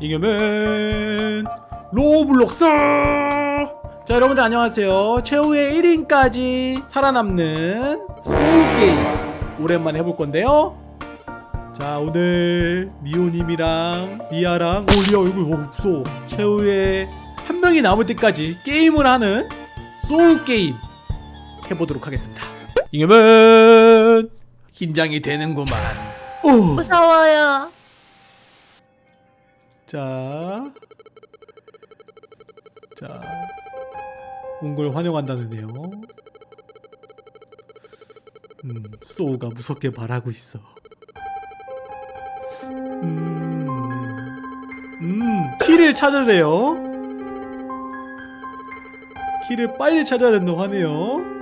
이겨면 로블록스! 자 여러분들 안녕하세요. 최후의 1인까지 살아남는 소울게임 오랜만에 해볼 건데요. 자 오늘 미호님이랑 미아랑 오 리아 얼굴 어, 없어. 최후의 한 명이 남을 때까지 게임을 하는 소울게임 해보도록 하겠습니다. 이겨면 긴장이 되는구만. 오. 무서워요. 자, 자, 온 걸 환영한다는데요. 음, 소우가 무섭게 말하고 있어. 음, 음, 키를 찾으래요. 키를 빨리 찾아야 된다고 하네요.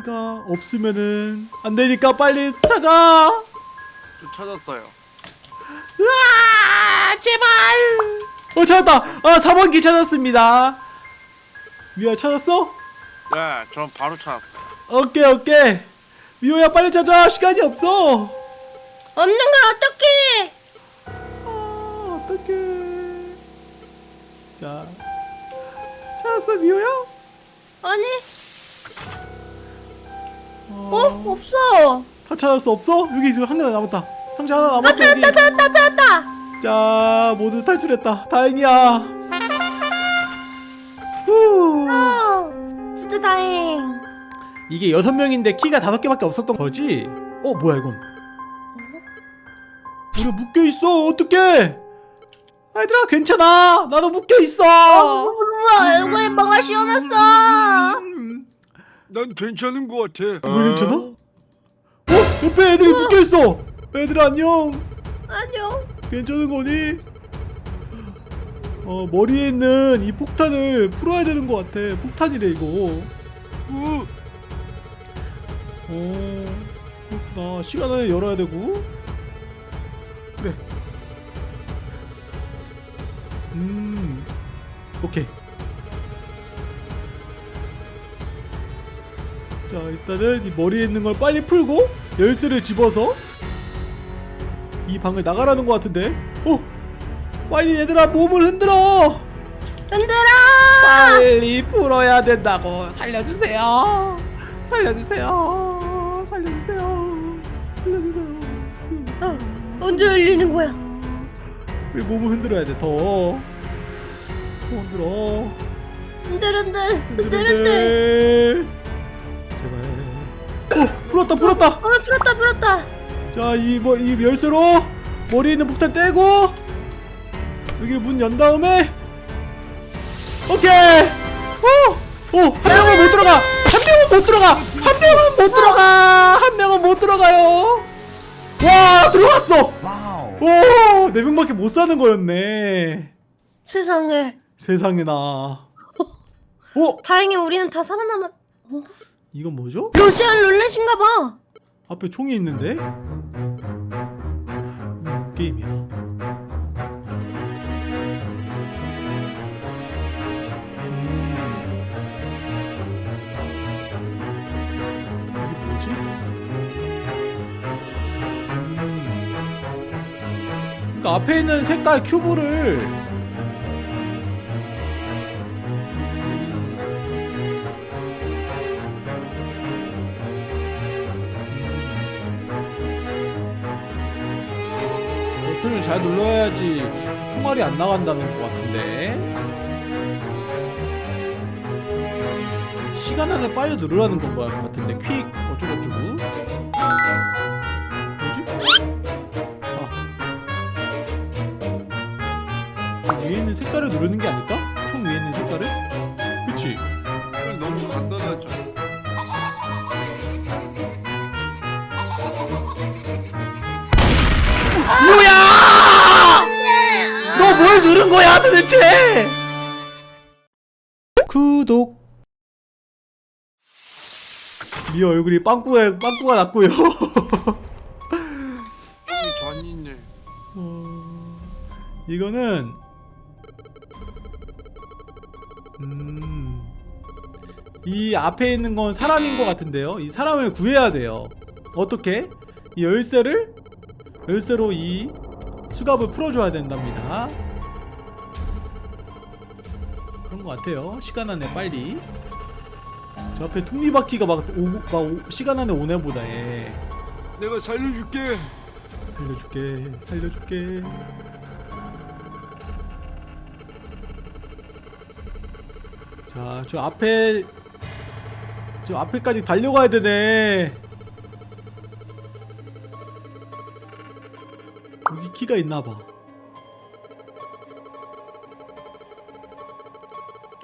키가 없으면은 안 되니까 빨리 찾아. 좀 찾았어요. 으아 제발 어 찾았다 아 4번 키 찾았습니다 미호야 찾았어? 네, 전 바로 찾았어요. 오케이 오케이 미호야 빨리 찾아 시간이 없어 없는 걸 어떡해? 아 어떡해 자 찾았어 미호야? 아니, 어, 어? 없어. 다 찾았어 없어? 여기 지금 한 개나 남았다 상자 하나 아, 남았어 여기 찾았다, 찾았다, 찾았다. 자 모두 탈출했다 다행이야 후. 어, 진짜 다행. 이게 여섯 명인데 키가 다섯 개밖에 없었던 거지? 어 뭐야 이건? 우리 묶여 있어 어떡해? 아이들아 괜찮아 나도 묶여 있어. 우와, 얼굴에 뭐가 씌워놨어. 난 괜찮은 것 같아. 왜 괜찮아? 어 옆에 애들이 묶여 있어. 애들아 안녕. 안녕. 괜찮은 거니? 어 머리에 있는 이 폭탄을 풀어야 되는 것 같아. 폭탄이래 이거. 우, 어 그렇구나 시간 안에 열어야 되고 그래 음 오케이 자 일단은 이 머리에 있는 걸 빨리 풀고 열쇠를 집어서 이 방을 나가라는 것 같은데? 어 빨리 얘들아 몸을 흔들어! 흔들어. 빨리 풀어야 된다고! 살려주세요! 살려주세요! 살려주세요! 살려주세요! 어, 언제 열리는 거야? 우리 몸을 흔들어야 돼더! 흔들어! 흔들, 흔들, 흔들, 흔들. 제발. 어 풀었다 풀었다. 어, 풀었다, 풀었다. 자이 뭐, 이 열쇠로 머리에 있는 폭탄 떼고 여기를 문 연 다음에 오케이. 어어한 명은 못 들어가. 한 명은 못 들어가. 한 명은 못 들어가. 한 명은 못 들어가요. 와 들어갔어. 오 네 명밖에 못 사는 거였네. 세상에. 세상에 나. 어? 다행히 우리는 다 살아남았. 어? 이건 뭐죠 러시안 룰렛인가 봐. 앞에 총이 있는데 음, 게임이야 음. 이게 뭐지? 음. 그러니까 앞에 있는 색깔 큐브를 잘 눌러야지 총알이 안 나간다는 것 같은데 시간 안에 빨리 누르라는 건 것 같은데 퀵 어쩌고저쩌고 뭐지? 아. 저 위에 있는 색깔을 누르는 게 아닐까? 누른 거야 도대체? 구독 미 얼굴이 빵꾸가 빵꾸가 났고요. 전이네. 어, 이거는 음, 이 앞에 있는 건 사람인 것 같은데요. 이 사람을 구해야 돼요. 어떻게 이 열쇠를 열쇠로 이 수갑을 풀어줘야 된답니다. 그런 것 같아요. 시간 안에 빨리. 저 앞에 톱니바퀴가 막, 오, 막 오, 시간 안에 오네 보다 얘. 내가 살려줄게. 살려줄게 살려줄게 자 저 앞에 저 앞에까지 달려가야 되네 여기 키가 있나봐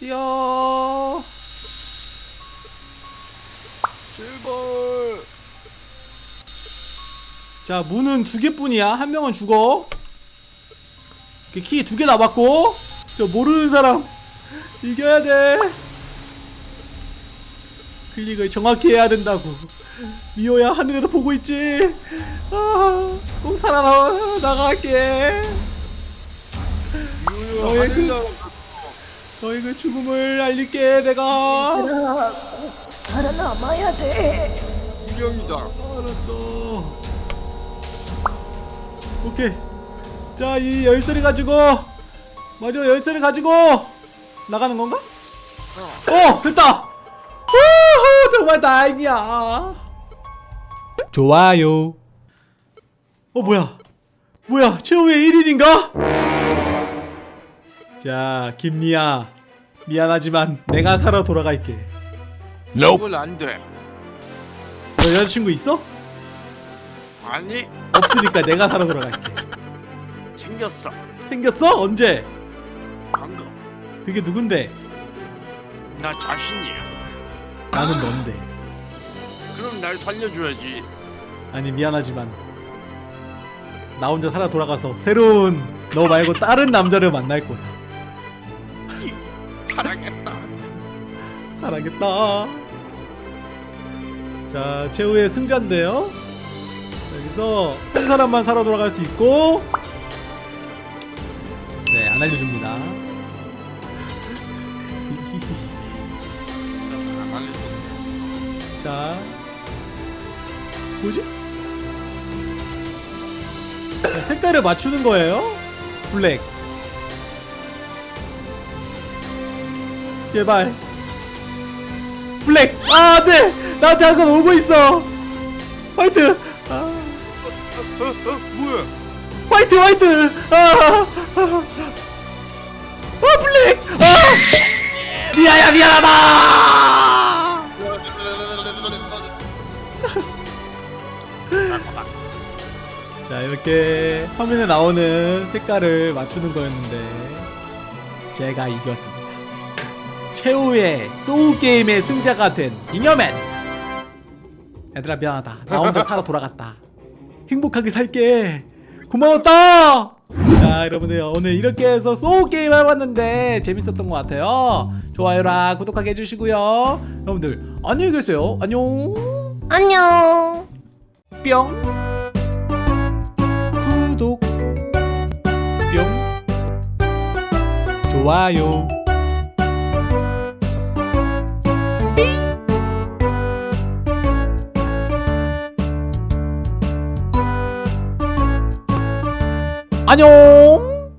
뛰어. 제발. 자 문은 두 개뿐이야. 한 명은 죽어. 키 두 개 남았고 저 모르는 사람 이겨야 돼. 클릭을 정확히 해야 된다고. 미호야 하늘에서 보고 있지? 아 꼭 살아나 나갈게. 이거야 너의 그- 너희 그 죽음을 알릴게 내가. 얘들아 꼭 살아남아야 돼. 유령이다. 알았어. 오케이. 자 이 열쇠를 가지고 맞아 열쇠를 가지고 나가는 건가? 어. 됐다. 우후 정말 다행이야. 좋아요. 어 뭐야? 뭐야? 최후의 1인인가? 자 김리아 미안하지만 내가 살아 돌아갈게 이건 안 돼. 너 여자친구 있어? 아니 없으니까 내가 살아 돌아갈게 생겼어. 생겼어? 언제? 방금 그게 누군데? 나 자신이야. 나는 넌데 그럼 날 살려줘야지. 아니 미안하지만 나 혼자 살아 돌아가서 새로운 너 말고 다른 남자를 만날 거야 사랑했다. 사랑했다 자 최후의 승자인데요 여기서 한 사람만 살아 돌아갈 수 있고 네 안 알려줍니다 안 알려줘. 자 뭐지? 자, 색깔을 맞추는 거예요 black 제발. black. 아 안돼 나한테 한건 오고 있어. White. 아, 어, 어, 뭐야? White white. 아, 아, 아 블랙. 아. 미아야 미안하다. 자 이렇게 화면에 나오는 색깔을 맞추는 거였는데 제가 이겼습니다 최후의 소울게임의 승자가 된 잉여맨. 얘들아 미안하다. 나 혼자 살아 돌아갔다. 행복하게 살게. 고마웠다! 자 여러분들 오늘 이렇게 해서 소울게임 해봤는데 재밌었던 것 같아요. 좋아요랑 구독하게 해주시고요. 여러분들 안녕히 계세요. 안녕. 안녕. 뿅. 구독. 뿅. 좋아요 안녕